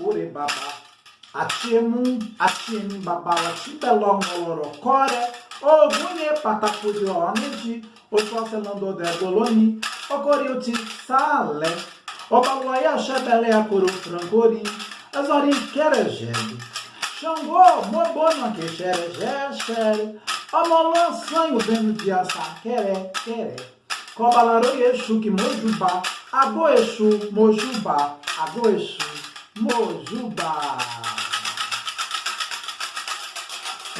Bilololo Curebaba. Atiemum, Atiemim Babala, Tibelongolorocore, Ogunye Patacudi Oneji, Oxocelando de Goloni, Ocoriuti Sale, Obaluaia Xebele Acuru Francorim, Azorim Querejebe, Xangô, Mobono que xere, xere, Omolã Sanho Vendo de Assá, Queré, Queré, Cobalarô Exu que Mojubá, Agô Exu, Mojubá, Agô Exu, Mojubá.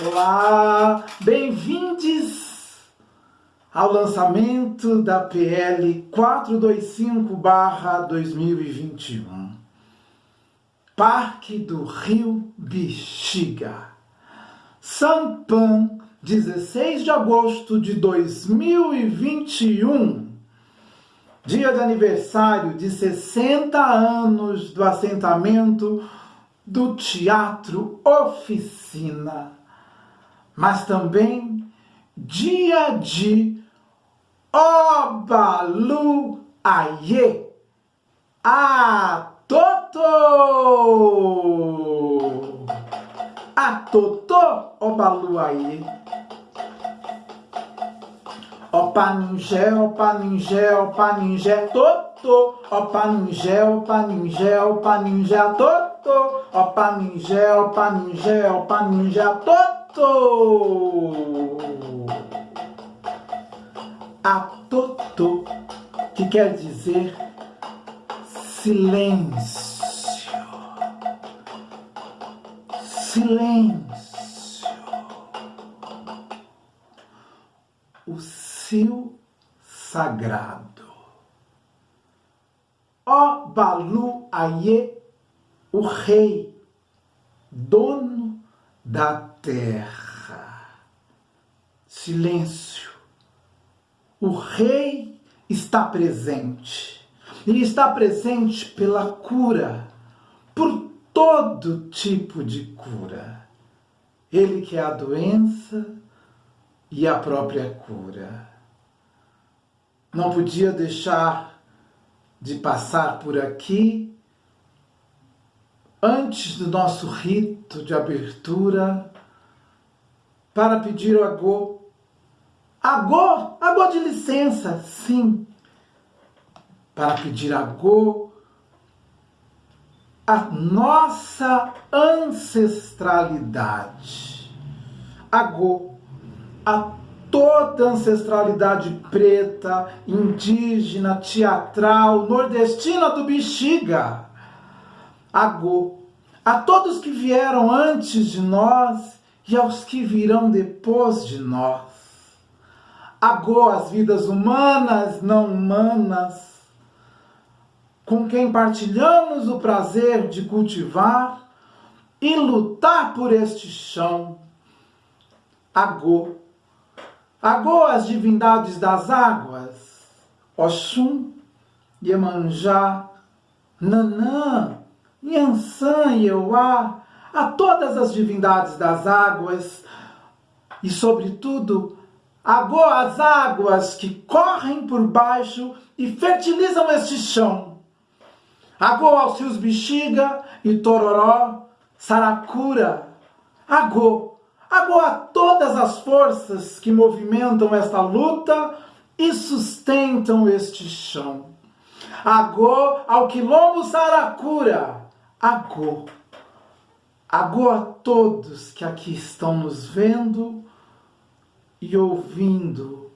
Olá, bem-vindos ao lançamento da PL 425-2021. Parque do Rio Bexiga. Sampan, 16 de agosto de 2021. Dia de aniversário de 60 anos do assentamento do Teatro Oficina mas também dia de Obalu Aie. A Toto! A Toto Obalu Aie. Opa ninjé, opa ninjé, opa ninjé, toto. Opa ninjé, opa ninjé, opa ninjé, toto. Opa ninjé, opa ninjé, opa ninjé, toto. Atoto, que quer dizer silêncio. Silêncio. O seu sagrado. Ó Balu Aie, o rei, dono da terra. Silêncio. O rei está presente. Ele está presente pela cura, por todo tipo de cura. Ele que é a doença e a própria cura. Não podia deixar de passar por aqui antes do nosso rito de abertura para pedir o agô. Agô, agô de licença, sim. Para pedir agô a nossa ancestralidade. Agô, a toda ancestralidade preta, indígena, teatral, nordestina do Bexiga Agô, a todos que vieram antes de nós e aos que virão depois de nós. Agô as vidas humanas, não humanas, com quem partilhamos o prazer de cultivar e lutar por este chão. Agô, agô as divindades das águas, Oxum, Iemanjá, Nanã, Nhansan e Euá, a todas as divindades das águas e, sobretudo, Agô as águas que correm por baixo e fertilizam este chão. Agô aos rios Bexiga e Tororó, Saracura. Agô, agô a todas as forças que movimentam esta luta e sustentam este chão. Agô ao quilombo Saracura agô. Agô a todos que aqui estão nos vendo e ouvindo,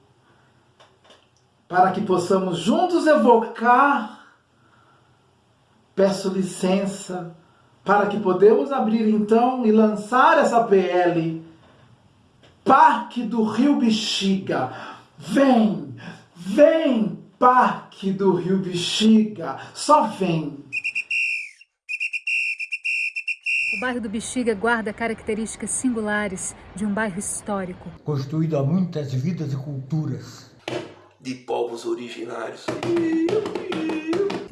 para que possamos juntos evocar. Peço licença para que podemos abrir então e lançar essa PL. Parque do Rio Bexiga. Vem, vem, Parque do Rio Bexiga. Só vem. O bairro do Bexiga guarda características singulares de um bairro histórico. Construído há muitas vidas e culturas. De povos originários.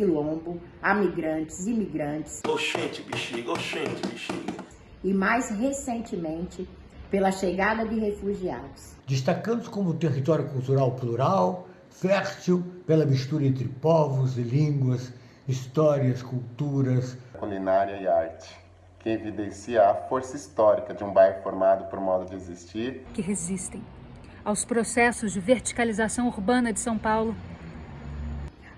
Quilombo, a migrantes, imigrantes. Oxente, Bexiga, oxente, Bexiga. E mais recentemente, pela chegada de refugiados. Destacando-se como território cultural plural, fértil pela mistura entre povos e línguas histórias, culturas, culinária e arte, que evidencia a força histórica de um bairro formado por modo de existir, que resistem aos processos de verticalização urbana de São Paulo,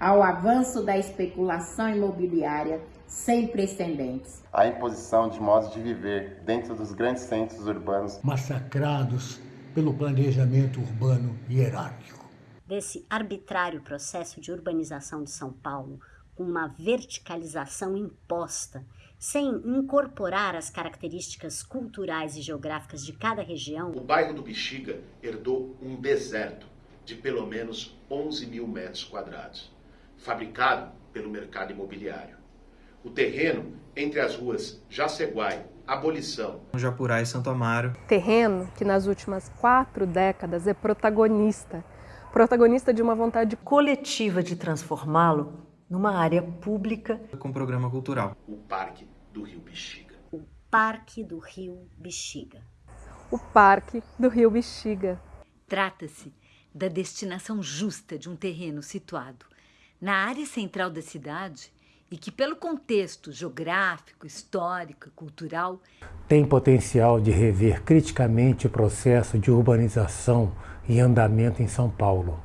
ao avanço da especulação imobiliária sem precedentes, à imposição de modos de viver dentro dos grandes centros urbanos massacrados pelo planejamento urbano hierárquico. Desse arbitrário processo de urbanização de São Paulo, com uma verticalização imposta, sem incorporar as características culturais e geográficas de cada região. O bairro do Bexiga herdou um deserto de pelo menos 11 mil metros quadrados, fabricado pelo mercado imobiliário. O terreno entre as ruas Jaceguai, Abolição, Japurá e Santo Amaro. Terreno que nas últimas quatro décadas é protagonista, protagonista de uma vontade coletiva de transformá-lo numa área pública com programa cultural. O Parque do Rio Bexiga. O Parque do Rio Bexiga. O Parque do Rio Bexiga. Trata-se da destinação justa de um terreno situado na área central da cidade e que, pelo contexto geográfico, histórico e cultural, tem potencial de rever criticamente o processo de urbanização e andamento em São Paulo.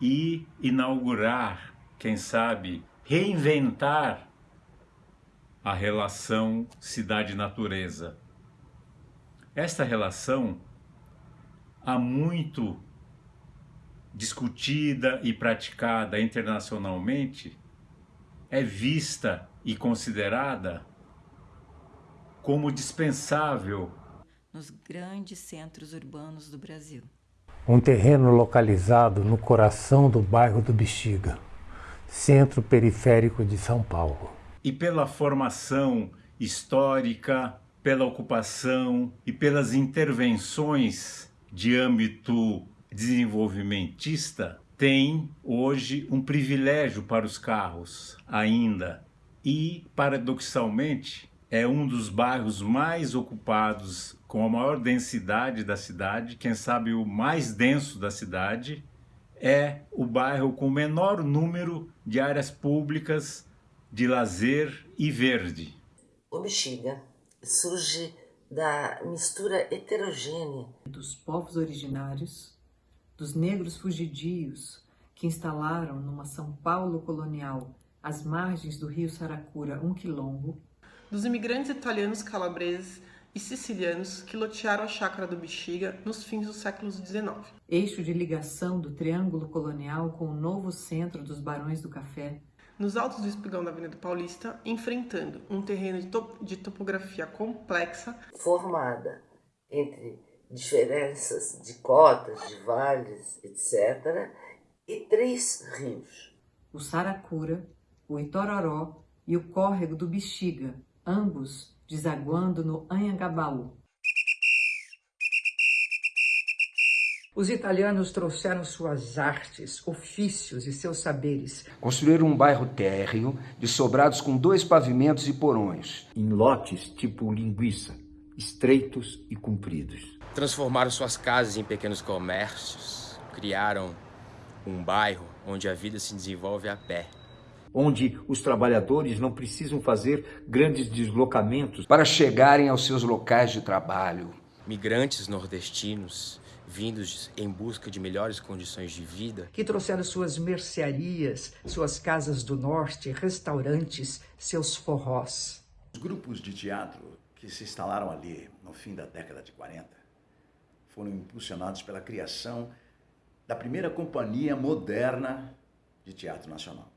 E inaugurar, quem sabe, reinventar a relação cidade-natureza. Esta relação há muito discutida e praticada internacionalmente é vista e considerada como dispensável nos grandes centros urbanos do Brasil. Um terreno localizado no coração do bairro do Bexiga, centro periférico de São Paulo. E pela formação histórica, pela ocupação e pelas intervenções de âmbito desenvolvimentista, tem hoje um privilégio para os carros ainda e, paradoxalmente, é um dos bairros mais ocupados, com a maior densidade da cidade, quem sabe o mais denso da cidade, é o bairro com o menor número de áreas públicas de lazer e verde. O Bexiga surge da mistura heterogênea dos povos originários dos negros fugidios que instalaram numa São Paulo colonial às margens do rio Saracura um quilombo, dos imigrantes italianos calabreses e sicilianos que lotearam a chácara do Bexiga nos fins do século XIX. Eixo de ligação do Triângulo Colonial com o novo centro dos Barões do Café. Nos altos do espigão da Avenida Paulista, enfrentando um terreno de, top de topografia complexa, formada entre diferenças de cotas, de vales, etc., e três rios. O Saracura, o Itororó e o córrego do Bexiga, ambos desaguando no Anhangabaú. Os italianos trouxeram suas artes, ofícios e seus saberes. Construíram um bairro térreo de sobrados com dois pavimentos e porões. Em lotes tipo linguiça, estreitos e compridos. Transformaram suas casas em pequenos comércios, criaram um bairro onde a vida se desenvolve a pé. Onde os trabalhadores não precisam fazer grandes deslocamentos para chegarem aos seus locais de trabalho. Migrantes nordestinos vindos em busca de melhores condições de vida. Que trouxeram suas mercearias, suas casas do norte, restaurantes, seus forrós. Os grupos de teatro que se instalaram ali no fim da década de 40 foram impulsionados pela criação da primeira companhia moderna de teatro nacional.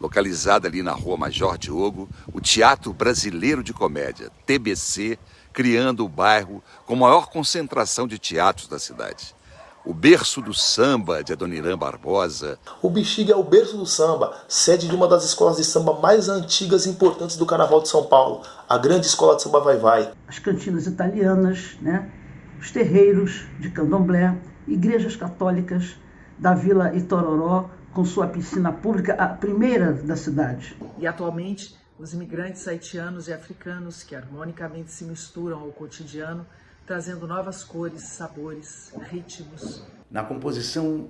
Localizada ali na Rua Major Diogo, o Teatro Brasileiro de Comédia, TBC, criando o bairro com maior concentração de teatros da cidade. O berço do samba de Adoniran Barbosa. O Bexiga é o berço do samba, sede de uma das escolas de samba mais antigas e importantes do Carnaval de São Paulo, a grande escola de samba Vai Vai. As cantinas italianas, né? Os terreiros de candomblé, igrejas católicas da Vila Itororó, com sua piscina pública, a primeira da cidade. E atualmente, os imigrantes haitianos e africanos que harmonicamente se misturam ao cotidiano, trazendo novas cores, sabores, ritmos. Na composição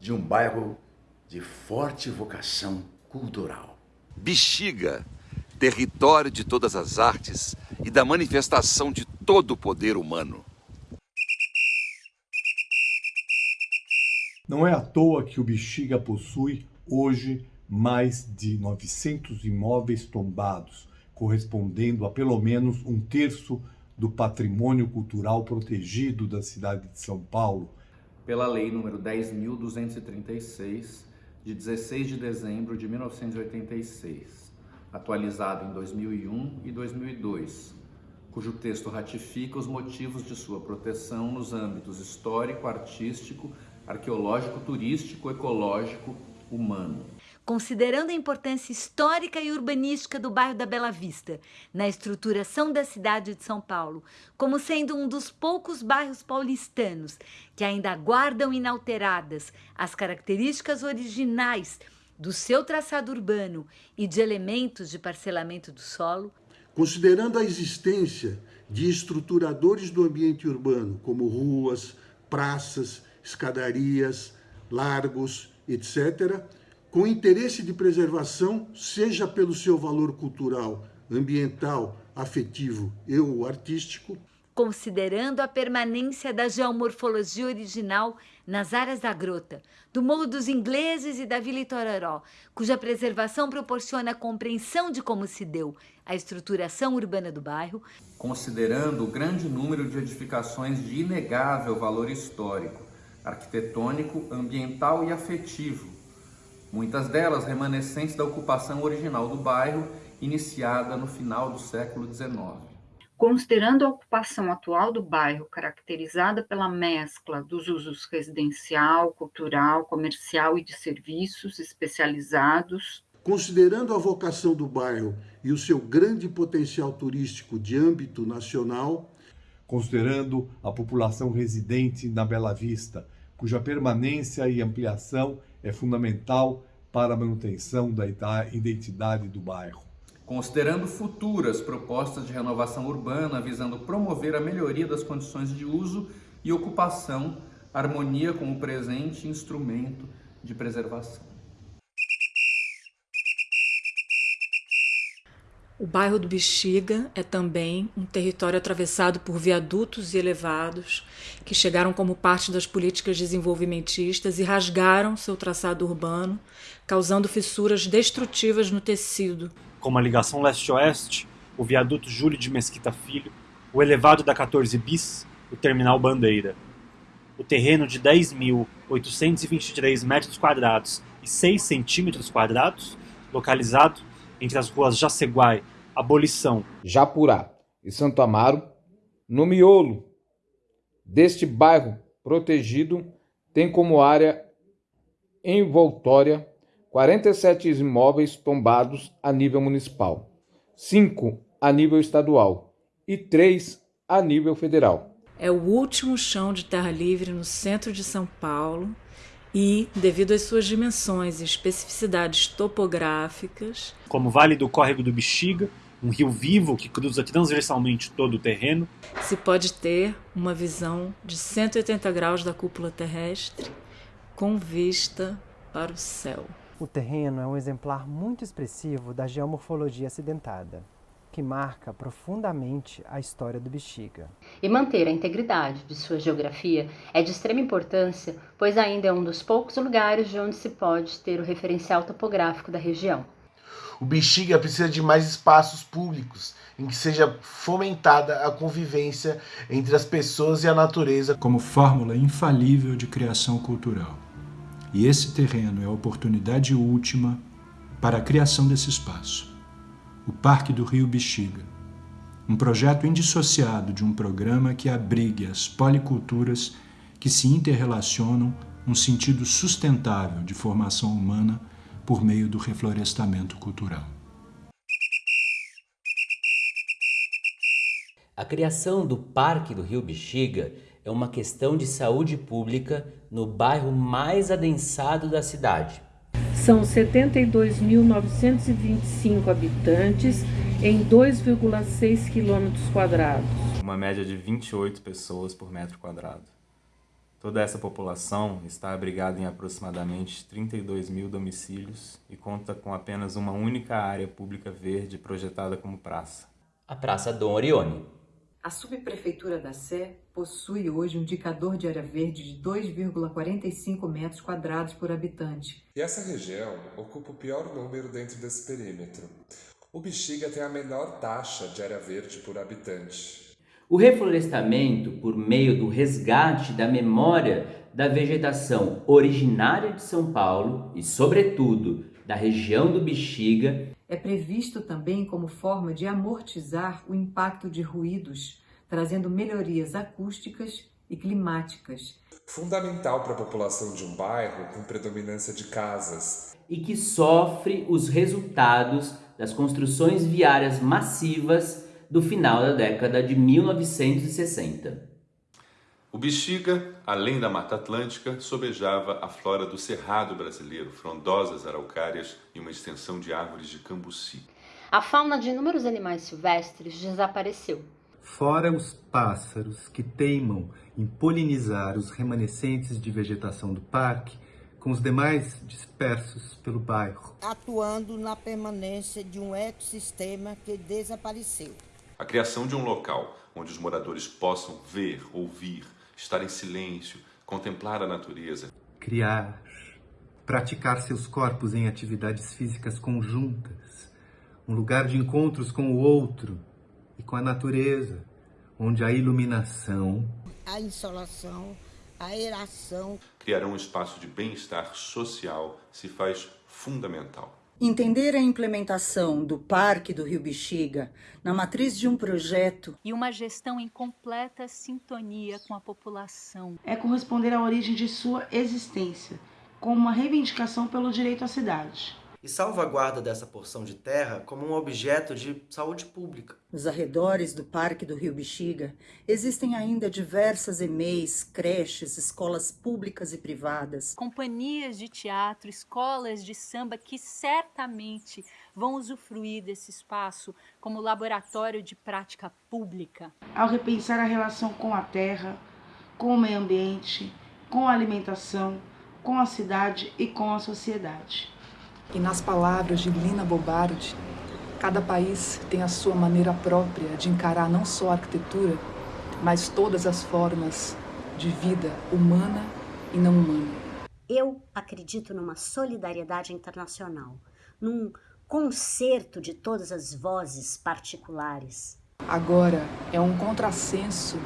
de um bairro de forte vocação cultural. Bexiga, território de todas as artes e da manifestação de todo o poder humano. Não é à toa que o Bexiga possui hoje mais de 900 imóveis tombados, correspondendo a pelo menos um terço do patrimônio cultural protegido da cidade de São Paulo. Pela Lei nº 10.236, de 16 de dezembro de 1986, atualizado em 2001 e 2002, cujo texto ratifica os motivos de sua proteção nos âmbitos histórico, artístico, arqueológico, turístico, ecológico, humano. Considerando a importância histórica e urbanística do bairro da Bela Vista na estruturação da cidade de São Paulo, como sendo um dos poucos bairros paulistanos que ainda guardam inalteradas as características originais do seu traçado urbano e de elementos de parcelamento do solo, considerando a existência de estruturadores do ambiente urbano, como ruas, praças, escadarias, largos, etc., com interesse de preservação, seja pelo seu valor cultural, ambiental, afetivo e ou artístico, considerando a permanência da geomorfologia original nas áreas da grota, do Morro dos Ingleses e da Vila Itororó, cuja preservação proporciona a compreensão de como se deu a estruturação urbana do bairro, considerando o grande número de edificações de inegável valor histórico, arquitetônico, ambiental e afetivo, muitas delas remanescentes da ocupação original do bairro, iniciada no final do século XIX. Considerando a ocupação atual do bairro, caracterizada pela mescla dos usos residencial, cultural, comercial e de serviços especializados, considerando a vocação do bairro e o seu grande potencial turístico de âmbito nacional, considerando a população residente na Bela Vista, cuja permanência e ampliação é fundamental para a manutenção da identidade do bairro. Considerando futuras propostas de renovação urbana visando promover a melhoria das condições de uso e ocupação, harmonia com o presente instrumento de preservação. O bairro do Bexiga é também um território atravessado por viadutos e elevados que chegaram como parte das políticas desenvolvimentistas e rasgaram seu traçado urbano, causando fissuras destrutivas no tecido. Como a ligação leste-oeste, o viaduto Júlio de Mesquita Filho, o elevado da 14 bis, o terminal Bandeira. O terreno de 10.823 metros quadrados e 6 centímetros quadrados, localizado entre as ruas Jaceguai, Abolição, Japurá e Santo Amaro, no miolo deste bairro protegido, tem como área envoltória 47 imóveis tombados a nível municipal, 5 a nível estadual e 3 a nível federal. É o último chão de terra livre no centro de São Paulo e, devido às suas dimensões e especificidades topográficas, como o Vale do Córrego do Bexiga, um rio vivo que cruza transversalmente todo o terreno, se pode ter uma visão de 180 graus da cúpula terrestre com vista para o céu. O terreno é um exemplar muito expressivo da geomorfologia acidentada que marca profundamente a história do Bexiga. E manter a integridade de sua geografia é de extrema importância, pois ainda é um dos poucos lugares de onde se pode ter o referencial topográfico da região. O Bexiga precisa de mais espaços públicos em que seja fomentada a convivência entre as pessoas e a natureza como fórmula infalível de criação cultural. E esse terreno é a oportunidade última para a criação desse espaço o Parque do Rio Bexiga, um projeto indissociado de um programa que abrigue as policulturas que se interrelacionam num sentido sustentável de formação humana por meio do reflorestamento cultural. A criação do Parque do Rio Bexiga é uma questão de saúde pública no bairro mais adensado da cidade, são 72.925 habitantes em 2,6 quilômetros quadrados. Uma média de 28 pessoas por metro quadrado. Toda essa população está abrigada em aproximadamente 32 mil domicílios e conta com apenas uma única área pública verde projetada como praça. A Praça Dom Orione. A subprefeitura da Sé possui hoje um indicador de área verde de 2,45 metros quadrados por habitante. E essa região ocupa o pior número dentro desse perímetro. O Bexiga tem a menor taxa de área verde por habitante. O reflorestamento, por meio do resgate da memória da vegetação originária de São Paulo e, sobretudo, da região do Bexiga, é previsto também como forma de amortizar o impacto de ruídos, trazendo melhorias acústicas e climáticas. Fundamental para a população de um bairro com predominância de casas. E que sofre os resultados das construções viárias massivas do final da década de 1960. O Bexiga, além da Mata Atlântica, sobejava a flora do Cerrado brasileiro, frondosas araucárias e uma extensão de árvores de cambuci. A fauna de inúmeros animais silvestres desapareceu. Fora os pássaros que teimam em polinizar os remanescentes de vegetação do parque, com os demais dispersos pelo bairro. Atuando na permanência de um ecossistema que desapareceu. A criação de um local onde os moradores possam ver, ouvir, estar em silêncio, contemplar a natureza. Criar, praticar seus corpos em atividades físicas conjuntas, um lugar de encontros com o outro e com a natureza, onde a iluminação, a insolação, a aeração. Criar um espaço de bem-estar social se faz fundamental. Entender a implementação do Parque do Rio Bexiga na matriz de um projeto e uma gestão em completa sintonia com a população. É corresponder à origem de sua existência, como uma reivindicação pelo direito à cidade e salvaguarda dessa porção de terra como um objeto de saúde pública. Nos arredores do Parque do Rio Bexiga existem ainda diversas EMEIs, creches, escolas públicas e privadas, companhias de teatro, escolas de samba que certamente vão usufruir desse espaço como laboratório de prática pública. Ao repensar a relação com a terra, com o meio ambiente, com a alimentação, com a cidade e com a sociedade. E nas palavras de Lina Bobardi, cada país tem a sua maneira própria de encarar não só a arquitetura, mas todas as formas de vida humana e não humana. Eu acredito numa solidariedade internacional, num concerto de todas as vozes particulares. Agora é um contrassenso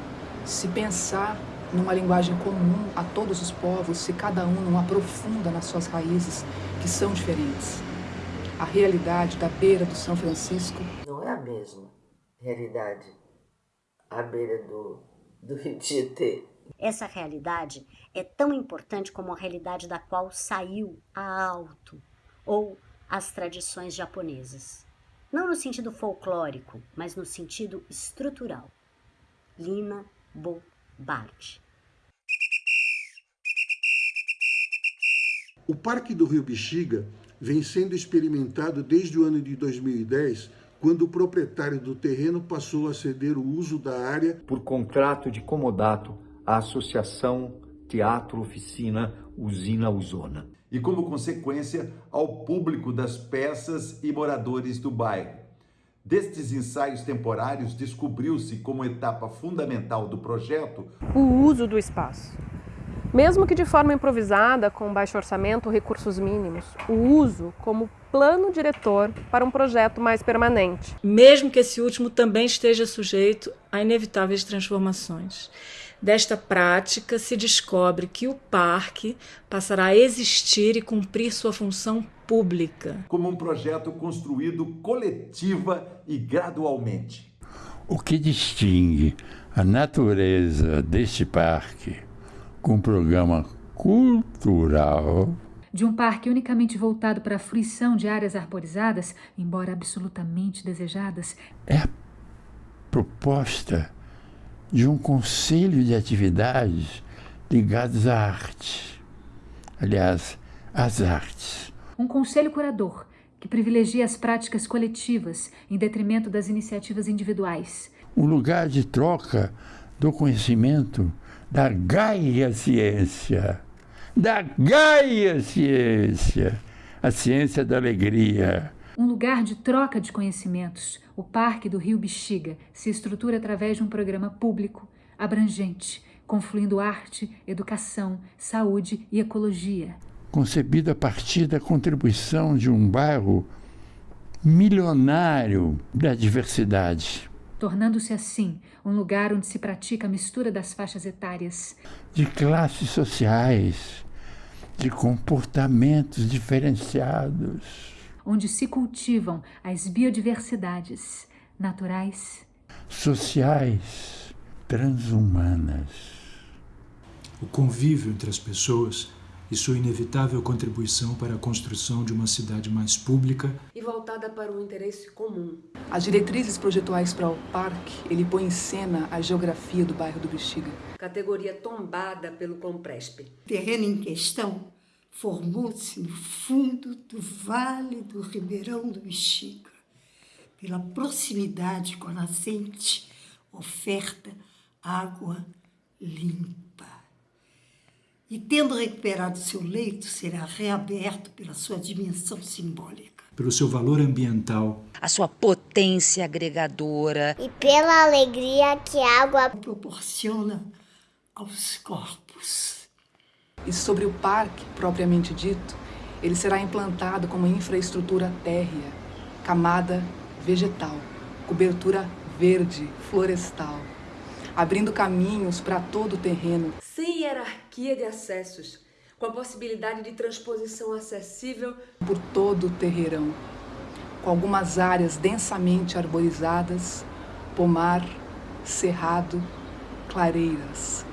se pensar numa linguagem comum a todos os povos se cada um não aprofunda nas suas raízes, que são diferentes. A realidade da beira do São Francisco não é a mesma realidade à beira do, do Rio Tietê. Essa realidade é tão importante como a realidade da qual saiu a alto ou as tradições japonesas. Não no sentido folclórico, mas no sentido estrutural. Lina Bo O Parque do Rio Bexiga vem sendo experimentado desde o ano de 2010, quando o proprietário do terreno passou a ceder o uso da área por contrato de comodato à Associação Teatro Oficina Usina Usona. E como consequência, ao público das peças e moradores do bairro. Destes ensaios temporários, descobriu-se como etapa fundamental do projeto o uso do espaço. Mesmo que de forma improvisada, com baixo orçamento, recursos mínimos, o uso como plano diretor para um projeto mais permanente. Mesmo que esse último também esteja sujeito a inevitáveis transformações. Desta prática se descobre que o parque passará a existir e cumprir sua função pública. Como um projeto construído coletiva e gradualmente. O que distingue a natureza deste parque com um programa cultural de um parque unicamente voltado para a fruição de áreas arborizadas, embora absolutamente desejadas, é a proposta de um conselho de atividades ligadas à arte. Aliás, às artes um conselho curador que privilegia as práticas coletivas em detrimento das iniciativas individuais. Um lugar de troca do conhecimento da Gaia Ciência, da Gaia Ciência, a ciência da alegria. Um lugar de troca de conhecimentos, o Parque do Rio Bexiga se estrutura através de um programa público, abrangente, confluindo arte, educação, saúde e ecologia. Concebido a partir da contribuição de um bairro milionário da diversidade. Tornando-se assim um lugar onde se pratica a mistura das faixas etárias, de classes sociais, de comportamentos diferenciados, onde se cultivam as biodiversidades naturais, sociais, transhumanas. O convívio entre as pessoas e sua inevitável contribuição para a construção de uma cidade mais pública e voltada para o interesse comum. As diretrizes projetuais para o parque, ele põe em cena a geografia do bairro do Bexiga. Categoria tombada pelo Compresp. O terreno em questão formou-se no fundo do Vale do Ribeirão do Bexiga, pela proximidade com a nascente, oferta água limpa e, tendo recuperado seu leito, será reaberto pela sua dimensão simbólica. Pelo seu valor ambiental, a sua potência agregadora e pela alegria que a água proporciona aos corpos. E sobre o parque propriamente dito, ele será implantado como infraestrutura térrea, camada vegetal, cobertura verde, florestal abrindo caminhos para todo o terreno. Sem hierarquia de acessos, com a possibilidade de transposição acessível por todo o terreirão, com algumas áreas densamente arborizadas, pomar, cerrado, clareiras.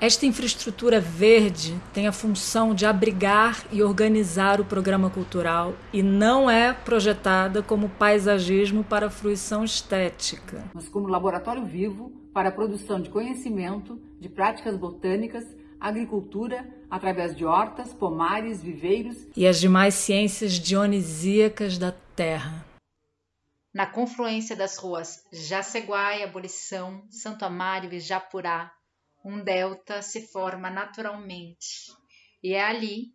Esta infraestrutura verde tem a função de abrigar e organizar o programa cultural e não é projetada como paisagismo para fruição estética, mas como laboratório vivo para a produção de conhecimento, de práticas botânicas, agricultura, através de hortas, pomares, viveiros e as demais ciências dionisíacas da terra. Na confluência das ruas Jaceguá e Abolição, Santo Amaro e Japurá, um delta se forma naturalmente. E é ali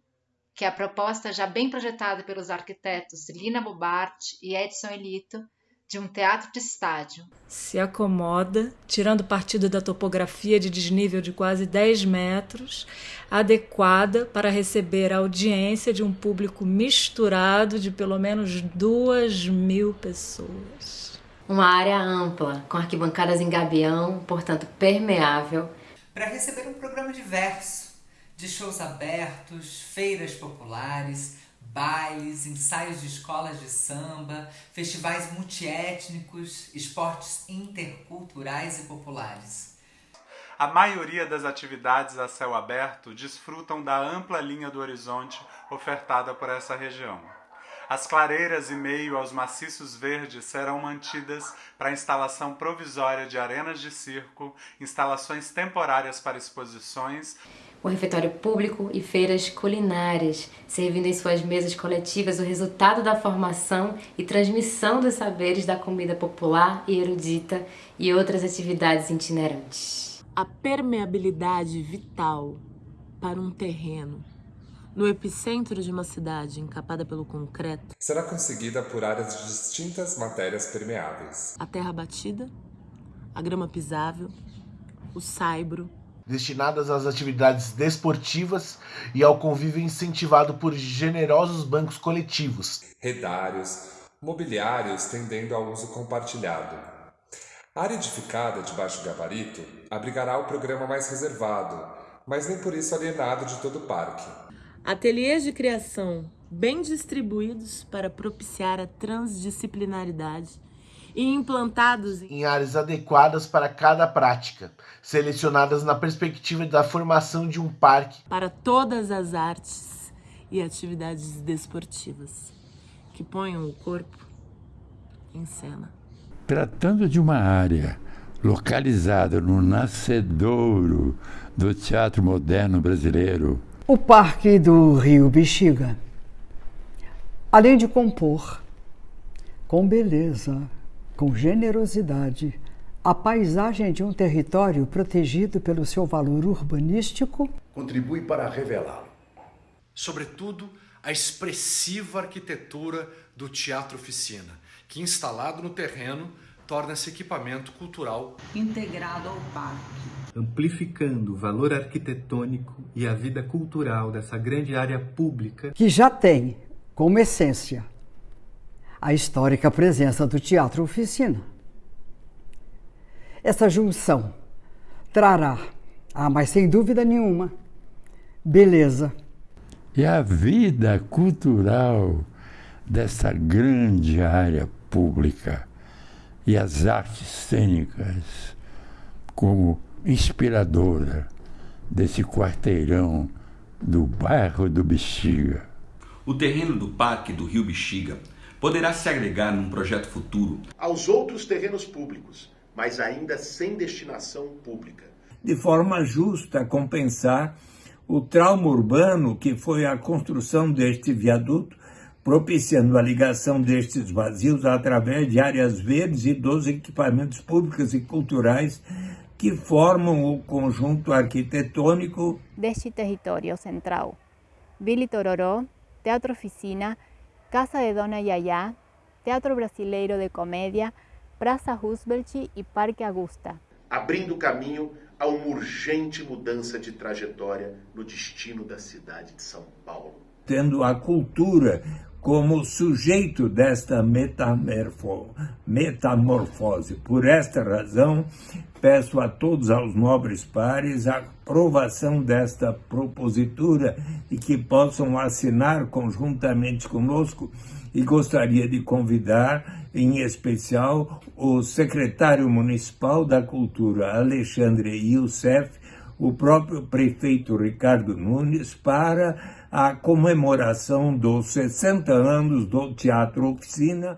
que a proposta já bem projetada pelos arquitetos Lina Bobart e Edson Elito de um teatro de estádio. Se acomoda, tirando partido da topografia de desnível de quase 10 metros, adequada para receber a audiência de um público misturado de pelo menos duas mil pessoas. Uma área ampla, com arquibancadas em gabião, portanto permeável, para receber um programa diverso de shows abertos, feiras populares, bailes, ensaios de escolas de samba, festivais multiétnicos, esportes interculturais e populares. A maioria das atividades a céu aberto desfrutam da ampla linha do horizonte ofertada por essa região. As clareiras e meio aos maciços verdes serão mantidas para instalação provisória de arenas de circo, instalações temporárias para exposições, o refeitório público e feiras culinárias, servindo em suas mesas coletivas o resultado da formação e transmissão dos saberes da comida popular e erudita e outras atividades itinerantes. A permeabilidade vital para um terreno no epicentro de uma cidade encapada pelo concreto, será conseguida por áreas de distintas matérias permeáveis: a terra batida, a grama pisável, o saibro, destinadas às atividades desportivas e ao convívio incentivado por generosos bancos coletivos, redários, mobiliários tendendo ao uso compartilhado. A área edificada de baixo gabarito abrigará o programa mais reservado, mas nem por isso alienado de todo o parque. Ateliês de criação bem distribuídos para propiciar a transdisciplinaridade e implantados em áreas adequadas para cada prática, selecionadas na perspectiva da formação de um parque para todas as artes e atividades desportivas que ponham o corpo em cena. Tratando de uma área localizada no nascedouro do teatro moderno brasileiro, o Parque do Rio Bexiga. Além de compor com beleza, com generosidade, A paisagem de um território protegido pelo seu valor urbanístico contribui para revelá-lo. Sobretudo, a expressiva arquitetura do Teatro Oficina, que instalado no terreno torna-se equipamento cultural integrado ao parque, amplificando o valor arquitetônico e a vida cultural dessa grande área pública que já tem como essência a histórica presença do Teatro Oficina. Essa junção trará, ah, mas sem dúvida nenhuma, beleza. E a vida cultural dessa grande área pública e as artes cênicas como inspiradora desse quarteirão do bairro do Bexiga. O terreno do Parque do Rio Bexiga poderá se agregar num projeto futuro aos outros terrenos públicos, mas ainda sem destinação pública. De forma justa, compensar o trauma urbano que foi a construção deste viaduto propiciando a ligação destes vazios através de áreas verdes e dos equipamentos públicos e culturais que formam o conjunto arquitetônico deste território central. Billy Tororó, Teatro Oficina, Casa de Dona Yaya, Teatro Brasileiro de Comédia, Praça Roosevelt e Parque Augusta. Abrindo caminho a uma urgente mudança de trajetória no destino da cidade de São Paulo. Tendo a cultura como sujeito desta metamorfose. Por esta razão, peço a todos aos nobres pares a aprovação desta propositura e que possam assinar conjuntamente conosco e gostaria de convidar, em especial, o secretário municipal da Cultura, Alexandre Youssef, o próprio prefeito Ricardo Nunes, para a comemoração dos 60 anos do Teatro Oficina